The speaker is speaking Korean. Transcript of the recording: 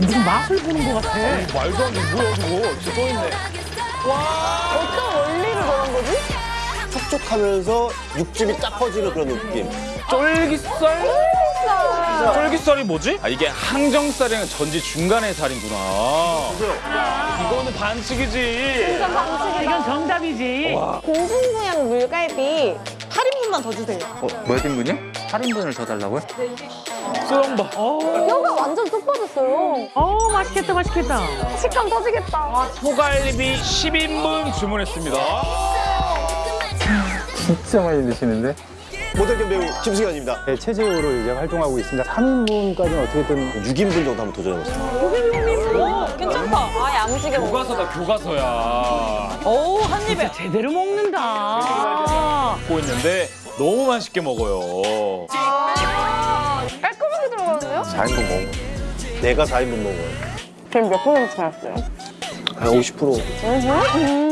무슨 맛을 보는 것 같아. 말도 안 돼. 뭐야 저거. 진짜 떠있네. 어떤 원리로 저런 거지? 촉촉하면서 육즙이 딱 퍼지는 그런 느낌. 쫄깃살? 쫄깃살이 뭐지? 아 이게 항정살이랑 전지 중간의 살이구나. 이거는 반칙이지. 이건 정답이지. 공중부양 물갈비 8인분만 더 주세요. 어, 몇 인분이요? 8인분을 더 달라고요? 소영 봐. 뼈가 완전 쏙 빠졌어요. 어, 맛있겠다, 맛있겠다. 식감 터지겠다. 소갈비 10인분 주문했습니다. 진짜 많이 드시는데? 모델 겸 배우 김승현입니다. 네, 체제으로 이제 활동하고 있습니다. 3인분까지는 어떻게든 6인분 정도 한번 도전해보겠습니다. 괜찮다. 아, 야무지게 먹어. 교과서다 교과서야. 오, 한 입에. 제대로 먹는다. 먹고 있는데 너무 맛있게 먹어요. 깔끔하게 들어가는데요? 4인분 먹어. 내가 4인분 먹어요. 그럼 몇 분을 지났어요? 한 50%. 음.